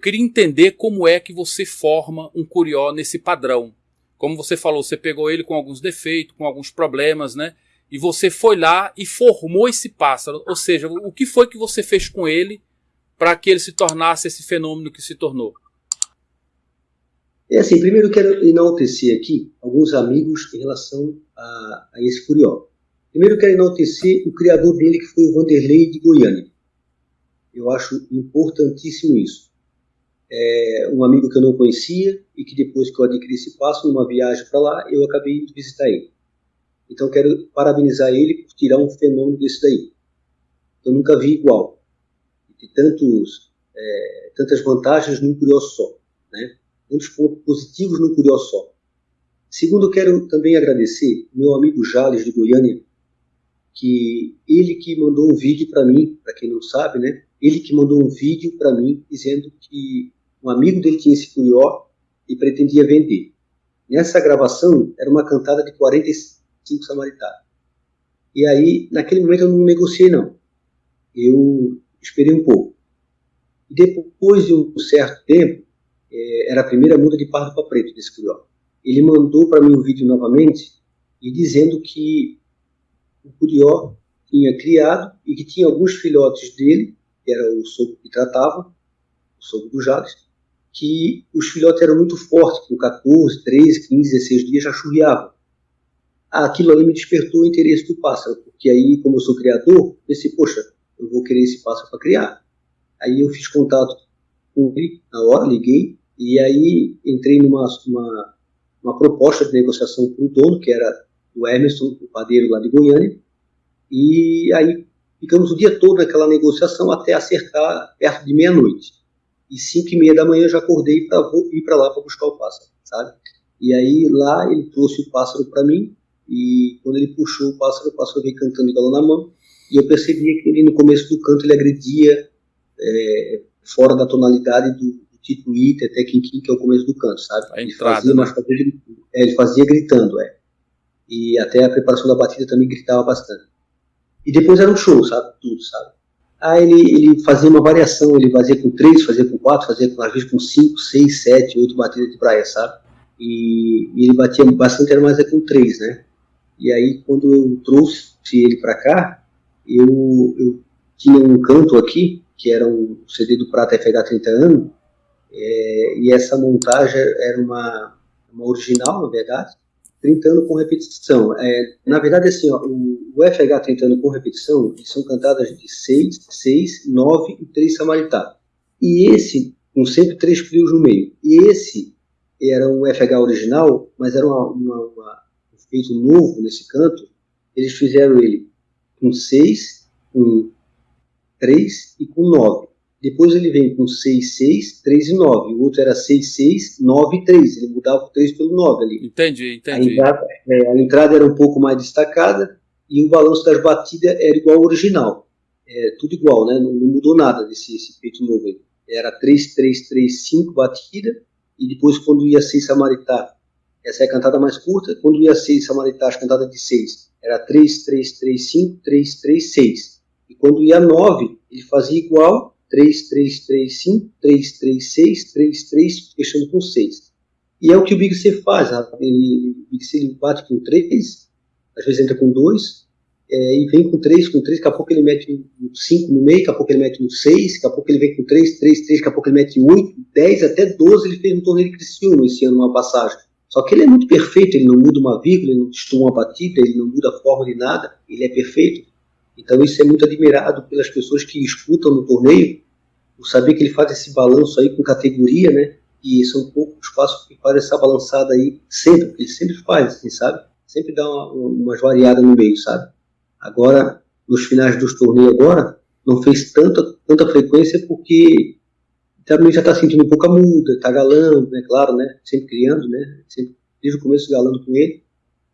Eu queria entender como é que você forma um curió nesse padrão. Como você falou, você pegou ele com alguns defeitos, com alguns problemas, né? E você foi lá e formou esse pássaro. Ou seja, o que foi que você fez com ele para que ele se tornasse esse fenômeno que se tornou? É assim, primeiro eu quero enaltecer aqui alguns amigos em relação a, a esse curió. Primeiro eu quero enaltecer o criador dele, que foi o Vanderlei de Goiânia. Eu acho importantíssimo isso. É um amigo que eu não conhecia e que depois que eu adquiri esse passo, numa viagem para lá, eu acabei indo visitar ele. Então quero parabenizar ele por tirar um fenômeno desse daí. Eu nunca vi igual. E tantos, é, tantas vantagens num curió só. Né? Tantos pontos positivos num curió só. Segundo, quero também agradecer meu amigo Jales de Goiânia, que ele que mandou um vídeo para mim, para quem não sabe, né? Ele que mandou um vídeo para mim dizendo que um amigo dele tinha esse curió e pretendia vender. Nessa gravação era uma cantada de 45 cinco samaritanos. E aí, naquele momento, eu não negociei, não. Eu esperei um pouco. E depois de um certo tempo, é, era a primeira muda de pardo para preto desse curió. Ele mandou para mim o um vídeo novamente e dizendo que o curió tinha criado e que tinha alguns filhotes dele, que era o sogro que tratava, o sogro do Jales, que os filhotes eram muito fortes, com 14, 13, 15, 16 dias já churriavam aquilo ali me despertou o interesse do pássaro, porque aí, como eu sou criador, pensei, poxa, eu vou querer esse pássaro para criar. Aí eu fiz contato com ele na hora, liguei, e aí entrei numa uma, uma proposta de negociação para o dono, que era o Emerson, o padeiro lá de Goiânia, e aí ficamos o dia todo naquela negociação até acertar perto de meia-noite. E cinco e meia da manhã eu já acordei para ir para lá para buscar o pássaro, sabe? E aí lá ele trouxe o pássaro para mim, e quando ele puxou o pássaro, o pássaro veio cantando de galão na mão, e eu percebia que ele no começo do canto ele agredia é, fora da tonalidade do, do título Ita até Kim Kim, que é o começo do canto, sabe? A ele entrada, fazia, né? mas fazia, é, ele fazia gritando, é. E até a preparação da batida também gritava bastante. E depois era um show, sabe? Tudo, sabe? Aí ele, ele fazia uma variação, ele fazia com três, fazia com quatro, fazia às vezes com cinco, seis, sete, oito batidas de praia, sabe? E, e ele batia bastante, era mais é com três, né? E aí, quando eu trouxe ele para cá, eu, eu, tinha um canto aqui, que era um CD do Prata FH 30 anos, é, e essa montagem era uma, uma original, na verdade, 30 anos com repetição. É, na verdade, assim, ó, o, FH 30 anos com repetição, são cantadas de 6, 6, 9 e 3 samaritanos. E esse, com sempre três frios no meio. E esse era um FH original, mas era uma, uma, uma feito novo nesse canto, eles fizeram ele com 6, com 3 e com 9. Depois ele vem com 6, 6, 3 e 9. O outro era 6, 6, 9 e 3. Ele mudava o 3 pelo 9 ali. Entendi, entendi. A entrada, é, a entrada, era um pouco mais destacada e o balanço das batidas era igual ao original. É, tudo igual, né? Não, não mudou nada desse peito novo aí. Era 3, 3, 3, 5 batida e depois quando ia 6 Samaritá essa é a cantada mais curta. Quando ia 6 Samaritás, cantada de 6, era 3, 3, 3, 5, 3, 3, 6. E quando ia 9, ele fazia igual, 3, 3, 3, 5, 3, 3, 6, 3, 3, fechando com 6. E é o que o Big C faz, ele, o Big C ele bate com 3, às vezes entra com 2, é, e vem com 3, com 3, daqui a pouco ele mete 5 no meio, daqui a pouco ele mete um 6, daqui a pouco ele vem com 3, 3, 3, daqui a pouco ele mete 8, 10, até 12 ele fez no torneio de Criciúma esse ano, uma passagem. Só que ele é muito perfeito, ele não muda uma vírgula, ele não destuma uma batida, ele não muda a forma de nada, ele é perfeito. Então isso é muito admirado pelas pessoas que escutam no torneio, o saber que ele faz esse balanço aí com categoria, né? E são poucos os passos que faz essa balançada aí sempre, porque ele sempre faz, assim, sabe? Sempre dá uma, umas variadas no meio, sabe? Agora, nos finais dos torneios agora, não fez tanta, tanta frequência porque também já está sentindo um pouco a muda, está galando, né, claro, né, sempre criando, né, sempre, desde o começo galando com ele,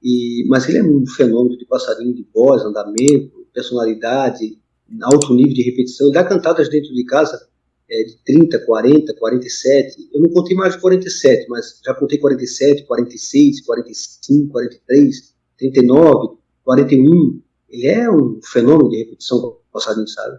e, mas ele é um fenômeno de passarinho de voz, andamento, personalidade, alto nível de repetição, dá cantadas dentro de casa é, de 30, 40, 47, eu não contei mais de 47, mas já contei 47, 46, 45, 43, 39, 41, ele é um fenômeno de repetição passarinho, sabe?